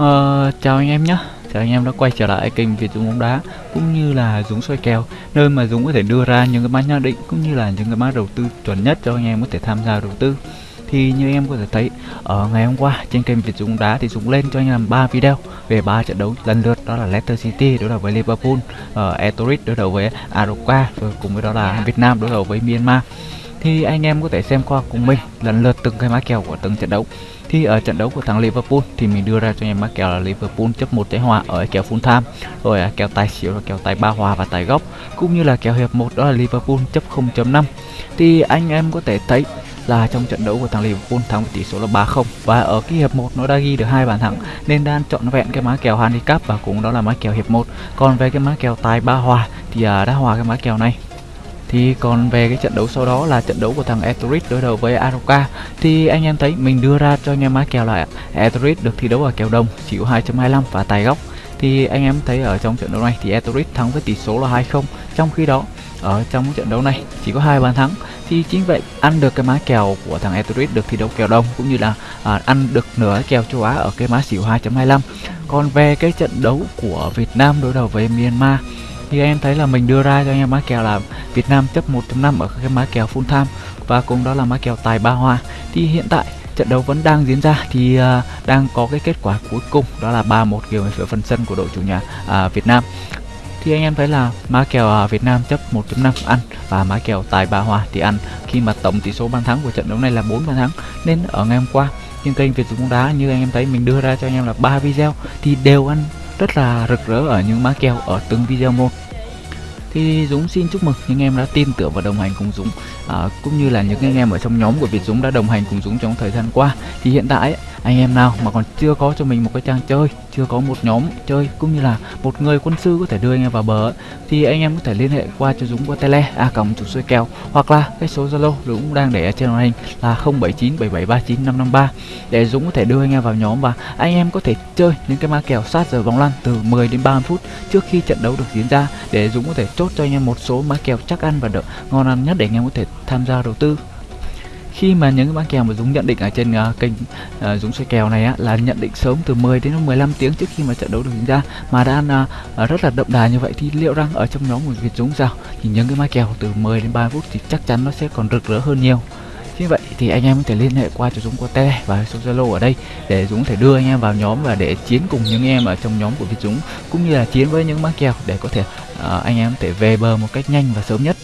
Uh, chào anh em nhé. Chào anh em đã quay trở lại kênh Việt Dũng bóng đá cũng như là Dũng soi kèo nơi mà Dũng có thể đưa ra những cái mã nhận định cũng như là những cái mã đầu tư chuẩn nhất cho anh em có thể tham gia đầu tư. Thì như anh em có thể thấy ở ngày hôm qua trên kênh Việt Dũng bóng đá thì Dũng lên cho anh em 3 video về ba trận đấu lần lượt đó là Leicester City đối đầu với Liverpool, ờ, uh, Etorit đối đầu với Aroca rồi cùng với đó là Việt Nam đối đầu với Myanmar thì anh em có thể xem qua cùng mình, lần lượt từng cái mã kèo của từng trận đấu. Thì ở trận đấu của thằng Liverpool thì mình đưa ra cho anh em mã kèo là Liverpool chấp một trái hòa ở kèo full time, rồi kèo tài xỉu là kèo tài ba hòa và tài góc, cũng như là kèo hiệp một đó là Liverpool chấp 0.5 thì anh em có thể thấy là trong trận đấu của thằng Liverpool thắng với tỷ số là 3-0 và ở cái hiệp 1 nó đã ghi được hai bàn thắng, nên đang chọn vẹn cái mã kèo handicap và cũng đó là mã kèo hiệp 1 còn về cái mã kèo tài ba hòa thì à, đã hòa cái mã kèo này thì còn về cái trận đấu sau đó là trận đấu của thằng Etorit đối đầu với Aroka thì anh em thấy mình đưa ra cho anh em má kèo là Etorit được thi đấu ở kèo đồng chịu 2.25 và tài góc. Thì anh em thấy ở trong trận đấu này thì Etorit thắng với tỷ số là 2-0 trong khi đó ở trong trận đấu này chỉ có hai bàn thắng. Thì chính vậy ăn được cái má kèo của thằng Etorit được thi đấu kèo đồng cũng như là à, ăn được nửa kèo châu Á ở cái má xỉu 2.25 còn về cái trận đấu của Việt Nam đối đầu với Myanmar thì em thấy là mình đưa ra cho anh em má kèo là Việt Nam chấp 1.5 ở cái má kèo full time. Và cũng đó là má kèo tài ba hoa. Thì hiện tại trận đấu vẫn đang diễn ra. Thì uh, đang có cái kết quả cuối cùng đó là 3-1 kiểu về phần sân của đội chủ nhà uh, Việt Nam. Thì anh em thấy là má kèo uh, Việt Nam chấp 1.5 ăn và má kèo tài ba hoa thì ăn. Khi mà tổng tỷ số bàn thắng của trận đấu này là 4 bàn thắng nên ở ngày hôm qua trên kênh Việt Dũng bóng đá như anh em thấy mình đưa ra cho anh em là ba video thì đều ăn rất là rực rỡ ở những má keo ở từng video một thì Dũng xin chúc mừng những em đã tin tưởng và đồng hành cùng Dũng. À, cũng như là những anh em ở trong nhóm của Việt Dũng đã đồng hành cùng Dũng trong thời gian qua. Thì hiện tại anh em nào mà còn chưa có cho mình một cái trang chơi chưa có một nhóm chơi cũng như là một người quân sư có thể đưa anh em vào bờ thì anh em có thể liên hệ qua cho Dũng qua tele a à, còng chủ xuôi kèo hoặc là cái số Zalo Dũng đang để ở trên màn hình là 0797739553 để Dũng có thể đưa anh em vào nhóm và anh em có thể chơi những cái ma kèo sát giờ bóng lăn từ 10 đến 30 phút trước khi trận đấu được diễn ra để Dũng có thể chốt cho anh em một số mã kèo chắc ăn và đỡ ngon ăn nhất để anh em có thể tham gia đầu tư. Khi mà những cái bán kèo mà Dũng nhận định ở trên uh, kênh uh, Dũng xoay kèo này á là nhận định sớm từ 10 đến 15 tiếng trước khi mà trận đấu được diễn ra mà đã uh, rất là đậm đà như vậy thì liệu rằng ở trong nhóm của Việt Dũng sao? Thì những cái mã kèo từ 10 đến 30 phút thì chắc chắn nó sẽ còn rực rỡ hơn nhiều như vậy thì anh em có thể liên hệ qua cho Dũng qua tele và số Zalo ở đây để Dũng thể đưa anh em vào nhóm và để chiến cùng những em ở trong nhóm của Việt Dũng cũng như là chiến với những má kèo để có thể uh, anh em có thể về bờ một cách nhanh và sớm nhất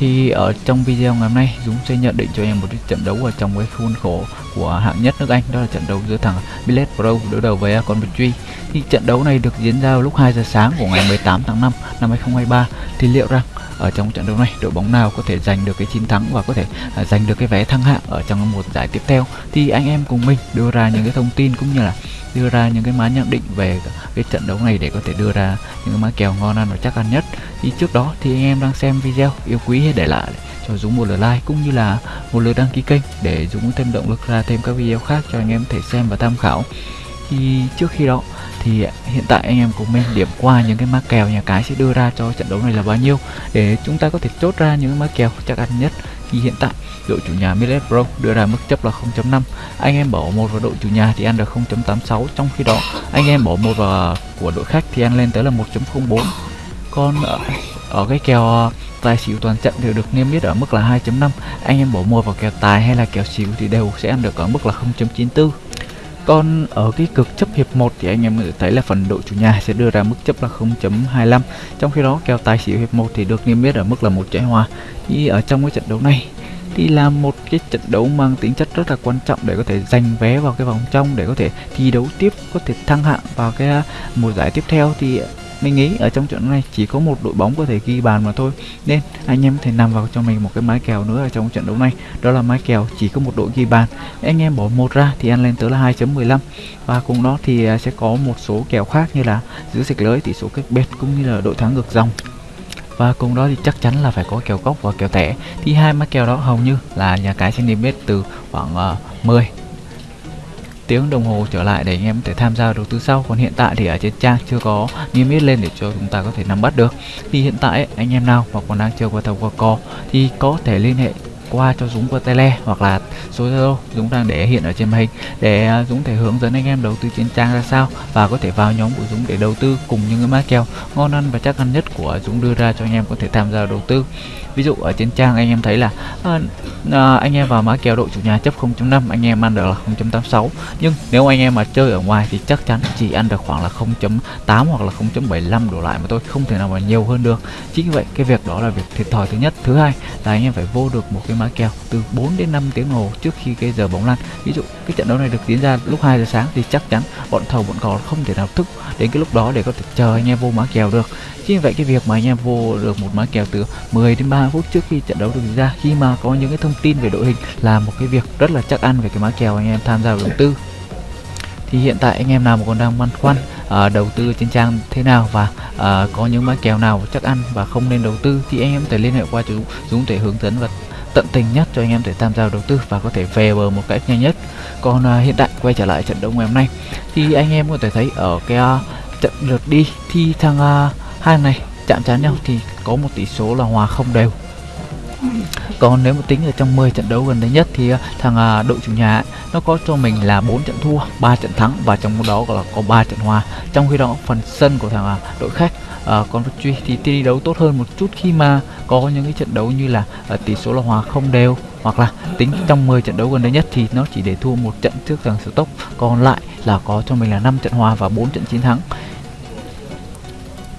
thì ở trong video ngày hôm nay Dũng sẽ nhận định cho em một trận đấu ở trong cái khuôn khổ của hạng nhất nước Anh đó là trận đấu giữa thằng Billet Pro đối đầu với con Coventry thì trận đấu này được diễn ra vào lúc 2 giờ sáng của ngày 18 tháng 5 năm 2023 thì liệu rằng ở trong trận đấu này đội bóng nào có thể giành được cái chiến thắng và có thể uh, giành được cái vé thăng hạng ở trong một giải tiếp theo? Thì anh em cùng mình đưa ra những cái thông tin cũng như là đưa ra những cái má nhận định về cái trận đấu này để có thể đưa ra những cái má kèo ngon ăn và chắc ăn nhất. Thì trước đó thì anh em đang xem video yêu quý hãy để lại cho Dũng một lượt like cũng như là một lượt đăng ký kênh để Dũng thêm động lực ra thêm các video khác cho anh em thể xem và tham khảo. Thì trước khi đó thì hiện tại anh em cùng mình điểm qua những cái má kèo nhà cái sẽ đưa ra cho trận đấu này là bao nhiêu để chúng ta có thể chốt ra những má kèo chắc ăn nhất. Khi hiện tại đội chủ nhà Millet Pro đưa ra mức chấp là 0.5 anh em bỏ một vào đội chủ nhà thì ăn được 0.86 trong khi đó anh em bỏ một vào của đội khách thì ăn lên tới là 1.04 còn ở, ở cái kèo ờ, tài xỉu toàn trận đều được niêm yết ở mức là 2.5 anh em bỏ mua vào kèo tài hay là kèo xỉu thì đều sẽ ăn được ở mức là 0.94 còn ở cái cực chấp hiệp 1 thì anh em thấy là phần đội chủ nhà sẽ đưa ra mức chấp là 0.25 trong khi đó, kèo tài xỉu hiệp 1 thì được niêm yết ở mức là một trái hòa. Thì ở trong cái trận đấu này, thì là một cái trận đấu mang tính chất rất là quan trọng để có thể giành vé vào cái vòng trong, để có thể thi đấu tiếp, có thể thăng hạng vào cái mùa giải tiếp theo. Thì mình nghĩ ở trong trận này chỉ có một đội bóng có thể ghi bàn mà thôi. Nên anh em có thể nằm vào cho mình một cái mái kèo nữa ở trong trận đấu này. Đó là mái kèo chỉ có một đội ghi bàn. Anh em bỏ một ra thì ăn lên tới là 2.15 và cùng đó thì à, sẽ có một số kèo khác như là giữ sạch lưới tỷ số cách biệt cũng như là đội thắng ngược dòng. Và cùng đó thì chắc chắn là phải có kèo góc và kèo thẻ. Thì hai mã kèo đó hầu như là nhà cái sẽ niêm yết từ khoảng à, uh, 10 tiếng đồng hồ trở lại để anh em có thể tham gia đầu tư sau. Còn hiện tại thì ở trên trang chưa có niêm yết lên để cho chúng ta có thể nắm bắt được. Thì hiện tại anh em nào mà còn đang chơi qua thầu qua co thì có thể liên hệ qua cho Dũng qua tele hoặc là số Zalo Dũng đang để hiện ở trên màn hình để à, Dũng thể hướng dẫn anh em đầu tư trên trang ra sao và có thể vào nhóm của Dũng để đầu tư cùng những cái mã kèo ngon ăn và chắc ăn nhất của Dũng đưa ra cho anh em có thể tham gia đầu tư. Ví dụ ở trên trang anh em thấy là à, à, anh em vào mã kèo đội chủ nhà chấp 0.5 anh em ăn được là 0.86 nhưng nếu anh em mà chơi ở ngoài thì chắc chắn chỉ ăn được khoảng là 0.8 hoặc là 0.75 đổ lại mà tôi không thể nào mà nhiều hơn được. Chính vậy cái việc đó là việc thiệt thòi thứ nhất. Thứ hai là anh em phải vô được một cái mã kèo từ 4 đến 5 tiếng hồ trước khi cái giờ bóng lăn ví dụ cái trận đấu này được diễn ra lúc 2 giờ sáng thì chắc chắn bọn thầu bọn cò không thể nào thức đến cái lúc đó để có thể chờ anh em vô mã kèo được. Chính vậy cái việc mà anh em vô được một mã kèo từ 10 đến 30 phút trước khi trận đấu được diễn ra khi mà có những cái thông tin về đội hình là một cái việc rất là chắc ăn về cái mã kèo anh em tham gia đầu tư. Thì hiện tại anh em nào mà còn đang băn khoăn à, đầu tư trên trang thế nào và à, có những mã kèo nào chắc ăn và không nên đầu tư thì anh em có thể liên hệ qua chú Dũng để hướng dẫn và tận tình nhất cho anh em để tham gia đầu tư và có thể về bờ một cách nhanh nhất. Còn uh, hiện tại quay trở lại trận đấu ngày hôm nay thì anh em có thể thấy ở cái uh, trận lượt đi thì thằng uh, à, hai này chạm trán nhau thì có một tỷ số là hòa không đều. Còn nếu mà tính ở trong 10 trận đấu gần đây nhất thì thằng à, đội chủ nhà nó có cho mình là 4 trận thua 3 trận thắng và trong đó là có 3 trận hòa. Trong khi đó phần sân của thằng à, đội khách à, còn truy thì thi đấu tốt hơn một chút khi mà có những cái trận đấu như là à, tỷ số là hòa không đều hoặc là tính trong 10 trận đấu gần đây nhất thì nó chỉ để thua một trận trước thằng Stock còn lại là có cho mình là 5 trận hòa và 4 trận chiến thắng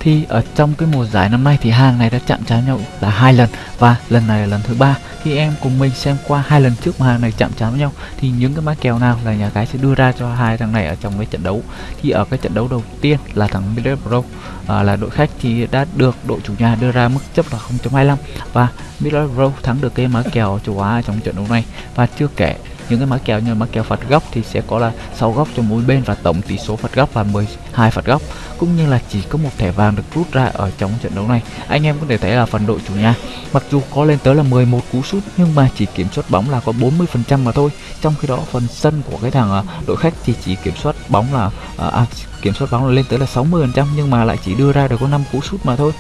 thì ở trong cái mùa giải năm nay thì hàng này đã chạm trán nhau là hai lần và lần này là lần thứ ba. Khi em cùng mình xem qua hai lần trước mà hàng này chạm trán với nhau thì những cái mã kèo nào là nhà cái sẽ đưa ra cho hai thằng này ở trong cái trận đấu. Thì ở cái trận đấu đầu tiên là thằng Middlesbrough à, là đội khách thì đã được đội chủ nhà đưa ra mức chấp là 0.25 và Middlesbrough thắng được cái mã kèo châu Á trong trận đấu này. Và chưa kể những cái mã kèo như mã kèo phạt góc thì sẽ có là 6 góc cho mỗi bên và tổng tỷ số phạt góc là 12 phạt góc. Cũng như là chỉ có một thẻ vàng được rút ra ở trong trận đấu này. Anh em có thể thấy là phần đội chủ nhà, mặc dù có lên tới là 11 cú sút, nhưng mà chỉ kiểm soát bóng là có 40 phần trăm mà thôi. Trong khi đó, phần sân của cái thằng ờ, đội khách thì chỉ kiểm soát bóng là ờ, à kiểm soát bóng là lên tới là 60 phần trăm, nhưng mà lại chỉ đưa ra được có 5 cú sút mà thôi.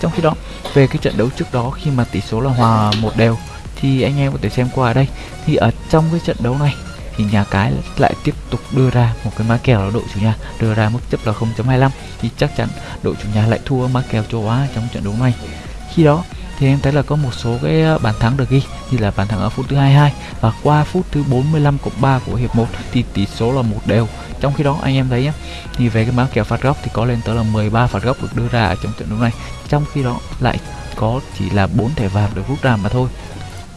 Trong khi đó, về cái trận đấu trước đó, khi mà tỷ số là hòa một đều thì anh em có thể xem qua ở đây. Thì ở trong cái trận đấu này, thì nhà cái lại tiếp tục đưa ra một cái mã kèo là đội chủ nhà, đưa ra mức chấp là 0.25 thì chắc chắn đội chủ nhà lại thua mã kèo châu Á trong trận đấu này. Khi đó, thì em thấy là có một số cái ờ, bàn thắng được ghi, như là bàn thắng ở phút thứ 22 và qua phút thứ 45 cộng 3 của hiệp 1 thì tỷ số là một đều. Trong khi đó, anh em thấy nhé thì về cái mã kèo phạt góc thì có lên tới là 13 phạt góc được đưa ra ở trong trận đấu này. Trong khi đó lại có chỉ là bốn thẻ vàng được rút ra mà thôi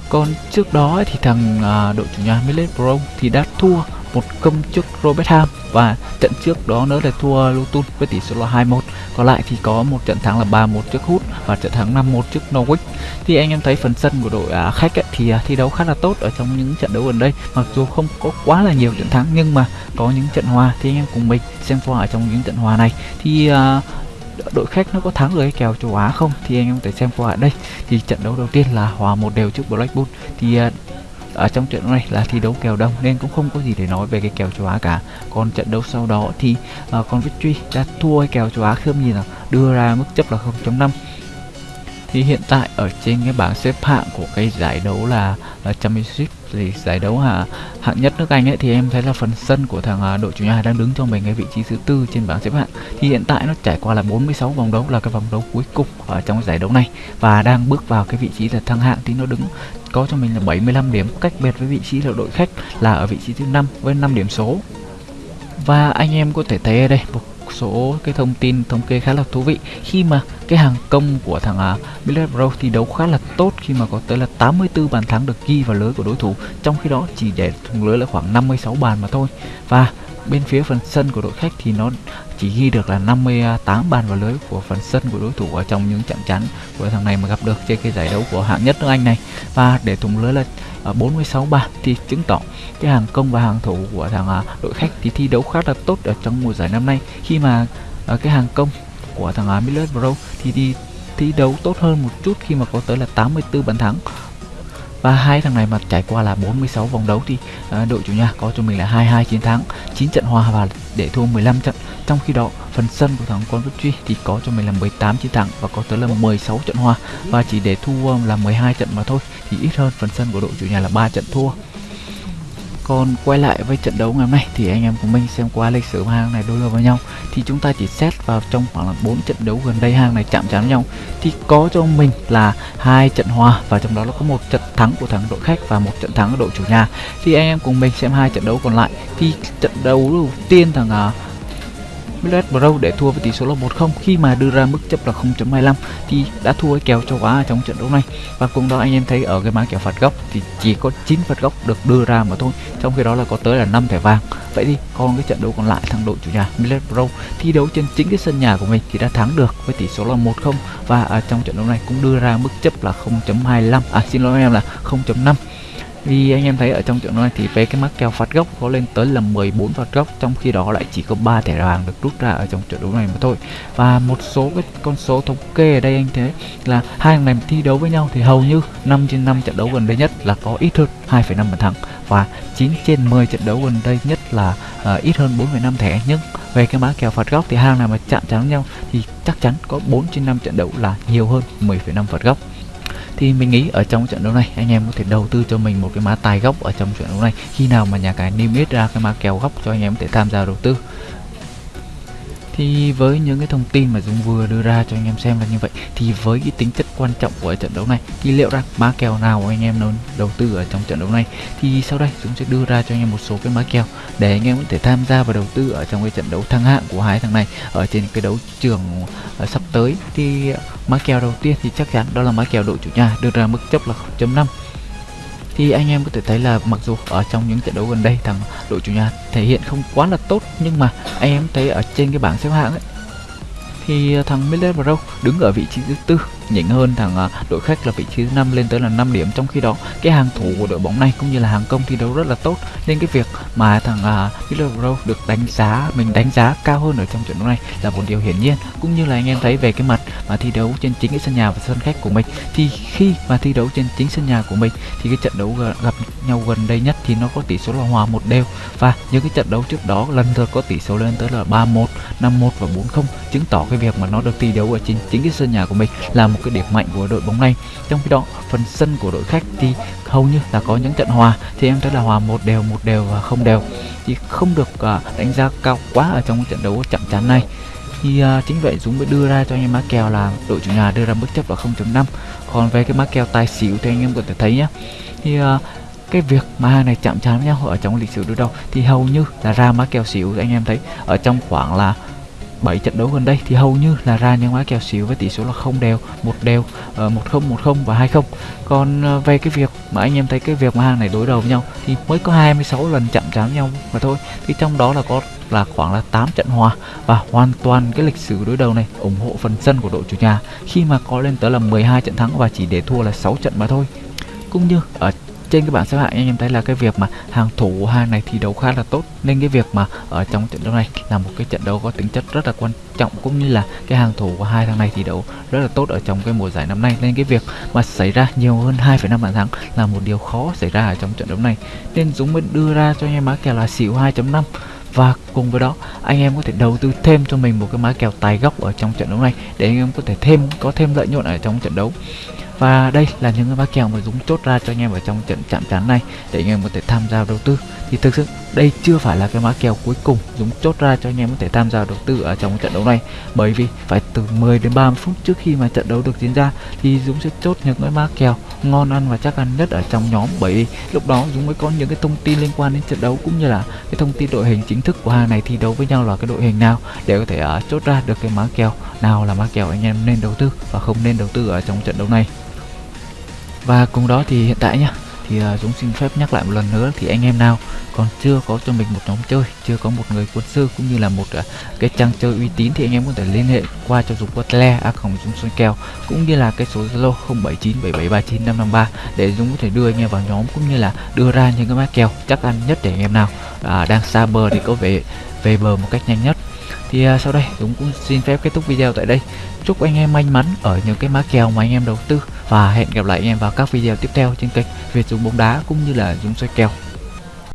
còn trước đó thì thằng à, đội chủ nhà Middlesbrough thì đã thua một công trước Robert Ham và trận trước đó nữa là thua Luton với tỷ số là 2-1 còn lại thì có một trận thắng là 3-1 trước Hút và trận thắng 5-1 trước Norwich. Thì anh em thấy phần sân của đội à, khách ấy, thì à, thi đấu khá là tốt ở trong những trận đấu gần đây. Mặc dù không có quá là nhiều trận thắng nhưng mà có những trận hòa thì anh em cùng mình xem qua ở trong những trận hòa này. Thì à, đội khách nó có thắng được cái kèo châu Á không? Thì anh em có thể xem qua ở đây. Thì trận đấu đầu tiên là hòa một đều trước Blackpool thì à, ở trong trận này là thi đấu kèo đông nên cũng không có gì để nói về cái kèo châu Á cả. Còn trận đấu sau đó thì à, uh, con Victory đã thua cái kèo châu Á không nhìn nào đưa ra mức chấp là 0.5 thì hiện tại ở trên cái bảng xếp hạng của cái giải đấu là là Championship thì giải đấu hạ hạng nhất nước Anh ấy, thì em thấy là phần sân của thằng à, đội chủ nhà đang đứng cho mình cái vị trí thứ tư trên bảng xếp hạng. Thì hiện tại nó trải qua là 46 vòng đấu, là cái vòng đấu cuối cùng ở trong giải đấu này. Và đang bước vào cái vị trí là thăng hạng thì nó đứng, có cho mình là 75 điểm, cách biệt với vị trí là đội khách là ở vị trí thứ năm với 5 điểm số. Và anh em có thể thấy ở đây, một số cái thông tin, thống kê khá là thú vị. Khi mà cái hàng công của thằng à, uh, Middlesbrough thi đấu khá là tốt khi mà có tới là 84 bàn thắng được ghi vào lưới của đối thủ. Trong khi đó chỉ để thủng lưới là khoảng 56 bàn mà thôi. Và bên phía phần sân của đội khách thì nó chỉ ghi được là 58 bàn vào lưới của phần sân của đối thủ ở trong những trận chắn của thằng này mà gặp được trên cái giải đấu của hạng nhất nước Anh này. Và để thủng lưới là à, 46 bàn thì chứng tỏ cái hàng công và hàng thủ của thằng à, đội khách thì thi đấu khá là tốt ở trong mùa giải năm nay. Khi mà cái hàng công của thằng à, Middlesbrough thì đi thi đấu tốt hơn một chút khi mà có tới là 84 bàn thắng. Và hai thằng này mà trải qua là 46 vòng đấu thì à, đội chủ nhà có cho mình là 22 chiến thắng 9 trận hòa và để thua 15 trận. Trong khi đó phần sân của thằng con Truy thì có cho mình là 18 chiến thắng và có tới là 16 trận hòa. Và chỉ để thua là 12 trận mà thôi thì ít hơn phần sân của đội chủ nhà là 3 trận thua còn quay lại với trận đấu ngày hôm nay thì anh em của mình xem qua lịch sử hang này đối đầu với nhau. Thì chúng ta chỉ xét vào trong khoảng là 4 trận đấu gần đây hang này chạm trán với nhau. Thì có cho mình là hai trận hòa và trong đó là có một trận thắng của thằng đội khách và một trận thắng của đội chủ nhà. Thì anh em cùng mình xem hai trận đấu còn lại. Thì trận đấu đầu tiên thằng uh, Millet Brown để thua với tỷ số là 1-0 khi mà đưa ra mức chấp là 0.25 thì đã thua cái kèo châu Á trong trận đấu này. Và cùng đó anh em thấy ở cái mã kèo phạt góc thì chỉ có 9 phạt góc được đưa ra mà thôi. Trong khi đó là có tới là 5 thẻ vàng. Vậy thì còn cái trận đấu còn lại thằng đội chủ nhà Millet Brown thi đấu trên chính cái sân nhà của mình thì đã thắng được với tỷ số là 1-0 và ở trong trận đấu này cũng đưa ra mức chấp là 0.25 à xin lỗi anh em là 0.5 vì anh em thấy ở trong trận này thì về cái mắc kèo phạt góc có lên tới là 14 phạt góc trong khi đó lại chỉ có 3 thẻ vàng được rút ra ở trong trận đấu này mà thôi. Và một số cái con số thống kê ở đây anh thấy là hai thằng này thi đấu với nhau thì hầu như 5 trên 5 trận đấu gần đây nhất là có ít hơn 2,5 bàn thắng và 9 trên 10 trận đấu gần đây nhất là uh, ít hơn 4,5 thẻ. Nhưng về cái mã kèo phạt góc thì hai này mà chạm trán nhau thì chắc chắn có 4 trên 5 trận đấu là nhiều hơn 10,5 phạt góc thì mình nghĩ ở trong trận đấu này, anh em có thể đầu tư cho mình một cái mã tài góc ở trong trận đấu này. Khi nào mà nhà cái niêm yết ra cái mã kèo góc cho anh em có thể tham gia đầu tư thì với những cái thông tin mà Dũng vừa đưa ra cho anh em xem là như vậy, thì với cái tính chất quan trọng của trận đấu này, thì liệu rằng má kèo nào anh em nên đầu tư ở trong trận đấu này? Thì sau đây Dũng sẽ đưa ra cho anh em một số cái má kèo để anh em có thể tham gia và đầu tư ở trong cái trận đấu thăng hạng của hai thằng này ở trên cái đấu trường ờ, sắp tới. Thì má kèo đầu tiên thì chắc chắn đó là má kèo đội chủ nhà, đưa ra mức chấp là 0.5 thì anh em có thể thấy là mặc dù ở trong những trận đấu gần đây thằng đội chủ nhà thể hiện không quá là tốt, nhưng mà anh em thấy ở trên cái bảng xếp hạng ấy, thì thằng Miller Pro đứng ở vị trí thứ tư nhỉnh hơn thằng à, đội khách là vị trí thứ năm lên tới là 5 điểm. Trong khi đó cái hàng thủ của đội bóng này cũng như là hàng công thi đấu rất là tốt. Nên cái việc mà thằng uh, được đánh giá mình đánh giá cao hơn ở trong trận đấu này là một điều hiển nhiên. Cũng như là anh em thấy về cái mặt mà thi đấu trên chính cái sân nhà và sân khách của mình thì khi mà thi đấu trên chính sân nhà của mình thì cái trận đấu gặp nhau gần đây nhất thì nó có tỷ số là hòa một đều. Và những cái trận đấu trước đó lần lượt có tỷ số lên tới là 3-1, 5-1 và 4-0 chứng tỏ cái việc mà nó được thi đấu ở trên chính cái sân nhà của mình là một một cái điểm mạnh của đội bóng này. Trong khi đó phần sân của đội khách thì hầu như là có những trận hòa thì em thấy là hòa một đều một đều và không đều. Thì không được uh, đánh giá cao quá ở trong trận đấu chậm chán này. Thì uh, chính vậy Dũng mới đưa ra cho anh em má kèo là đội chủ nhà đưa ra mức chấp là 0.5 còn về cái má kèo tài xỉu thì anh em có thể thấy nhé thì uh, cái việc mà hai này chạm trán nhau ở trong lịch sử đối đầu thì hầu như là ra má kèo xỉu anh em thấy ở trong khoảng là 7 trận đấu gần đây thì hầu như là ra những mã kèo xỉu với tỷ số là không đều, một đều, ờ, một không một không và 20. Còn ờ, về cái việc mà anh em thấy cái việc mà hàng này đối đầu với nhau thì mới có 26 lần chạm trán nhau mà thôi. Thì trong đó là có là khoảng là 8 trận hòa và hoàn toàn cái lịch sử đối đầu này ủng hộ phần sân của đội chủ nhà khi mà có lên tới là 12 trận thắng và chỉ để thua là 6 trận mà thôi. Cũng như ở trên cái bảng xếp hạng anh em thấy là cái việc mà hàng thủ hàng hai này thi đấu khá là tốt. Nên cái việc mà ở trong trận đấu này là một cái trận đấu có tính chất rất là quan trọng cũng như là cái hàng thủ của hai thằng này thi đấu rất là tốt ở trong cái mùa giải năm nay. Nên cái việc mà xảy ra nhiều hơn 2,5 bàn thắng là một điều khó xảy ra ở trong trận đấu này. Nên Dũng mới đưa ra cho anh em má kèo là xỉu 2.5 và cùng với đó anh em có thể đầu tư thêm cho mình một cái má kèo tài góc ở trong trận đấu này để anh em có thể thêm có thêm lợi nhuận ở trong trận đấu và đây là những cái mã kèo mà Dũng chốt ra cho anh em ở trong trận chạm trán này để anh em có thể tham gia đầu tư. Thì thực sự đây chưa phải là cái mã kèo cuối cùng Dũng chốt ra cho anh em có thể tham gia đầu tư ở trong trận đấu này. Bởi vì phải từ 10 đến 30 phút trước khi mà trận đấu được diễn ra thì Dũng sẽ chốt những cái mã kèo ngon ăn và chắc ăn nhất ở trong nhóm. Bởi vì lúc đó Dũng mới có những cái thông tin liên quan đến trận đấu cũng như là cái thông tin đội hình chính thức của hai này thi đấu với nhau là cái đội hình nào để có thể uh, chốt ra được cái mã kèo nào là mã kèo anh em nên đầu tư và không nên đầu tư ở trong trận đấu này và cùng đó thì hiện tại nhá thì uh, Dũng xin phép nhắc lại một lần nữa thì anh em nào còn chưa có cho mình một nhóm chơi chưa có một người quân sư cũng như là một uh, cái trang chơi uy tín thì anh em có thể liên hệ qua cho Dũng qua tele a không Dũng xuân kèo cũng như là cái số Zalo 0797739553 để Dũng có thể đưa anh em vào nhóm cũng như là đưa ra những cái mã kèo chắc ăn nhất để anh em nào uh, đang xa bờ thì có vẻ về bờ một cách nhanh nhất thì uh, sau đây Dũng cũng xin phép kết thúc video tại đây. Chúc anh em may mắn ở những cái má kèo mà anh em đầu tư. Và hẹn gặp lại anh em vào các video tiếp theo trên kênh Việt Dũng bóng đá cũng như là Dũng soi kèo.